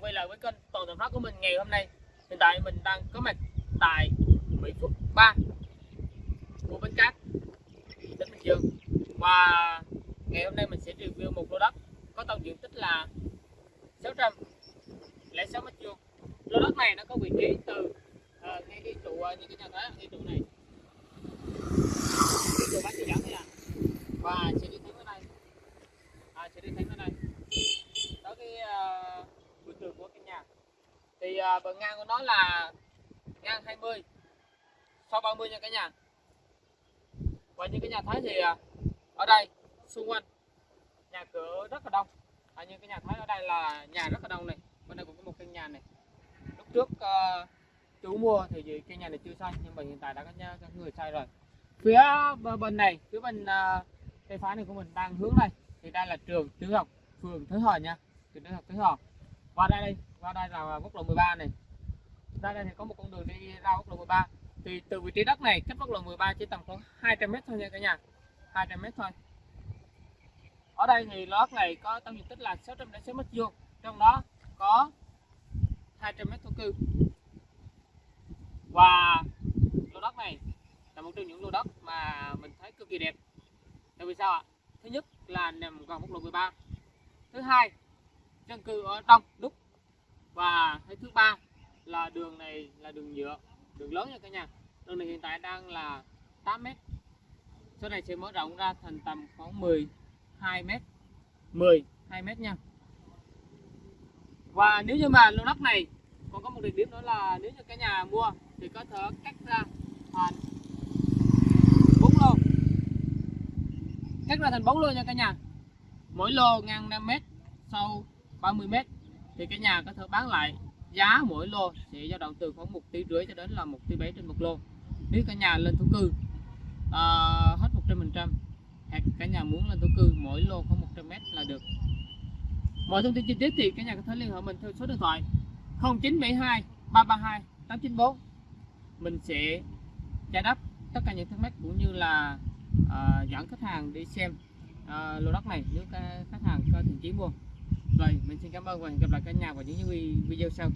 quay lại với kênh toàn giảm nói của mình ngày hôm nay? Hiện tại mình đang có mặt tại Mỹ Phước 3 của Bến Cát tỉnh Bình Dương. Và ngày hôm nay mình sẽ review một lô đất có tổng diện tích là 606 mét vuông. Lô đất này nó có vị trí từ uh, ngay cái trụ uh, như cái nhà thấy ngay trụ này cái trụ bán chỉ dẫn này à và sẽ đi thẳng tới đây à, sẽ đi thẳng tới đây tới cái uh, vườn tường của căn nhà thì uh, bờ ngang của nó là ngang 20 sau 30 nha cả nhà. Và như cái nhà thấy thì uh, ở đây xung quanh nhà cửa rất là đông. À, như cái nhà thấy ở đây là nhà rất là đông này bên đây cũng có một căn nhà này. Lúc trước à, uh, chú mua thì cái nhà này chưa xây nhưng mà hiện tại đã có, nhà, các người xây rồi. Phía bên này phía bên uh, tay phải này của mình đang hướng đây thì đây là trường tiểu học phường Thới Hòa nha. Trường tiểu học Thới Hòa. Và đây đây qua đây là quốc lộ 13 này. Ra đây thì có một con đường đi ra quốc lộ 13 thì từ vị trí đất này, cách quốc lộ 13 chỉ tầm khoảng 200 mét thôi nha cả nhà. 200 mét thôi. Ở đây thì lót này có tổng diện tích là 606 mét vuông. Trong đó có 200 mét thổ cư. Và lô đất này là một trong những lô đất mà mình thấy cực kỳ đẹp. Tại vì sao ạ? Thứ nhất là nằm gần quốc lộ 13 thứ hai, dân cư ở đông đúc và cái thứ ba là đường này là đường nhựa đường lớn nha cả nhà. Đường này hiện tại đang là 8 mét. Sau này sẽ mở rộng ra thành tầm khoảng 12 mét. 12 mét nha. Và nếu như mà lô đất này còn có một đặc điểm nữa là nếu như cả nhà mua thì có thể cắt ra thành bốn lô. Cắt ra thành bốn lô nha cả nhà. Mỗi lô ngang 5 mét sâu 30 mét thì cái nhà có thể bán lại giá mỗi lô sẽ dao động từ khoảng một tỷ rưỡi cho đến là một tỷ bảy trên một lô. Nếu cả nhà lên thổ cư uh, hết 100 phần trăm hoặc cả nhà muốn lên thổ cư mỗi lô khoảng 100 mét là được. Mọi thông tin chi tiết thì cả nhà có thể liên hệ mình theo số điện thoại 0972 332 894 mình sẽ giải đáp tất cả những thắc mắc cũng như là uh, dẫn khách hàng đi xem uh, lô đất này. Nếu khách hàng có thiện chí mua rồi mình xin cảm ơn và hẹn gặp lại cả nhà vào những video sau.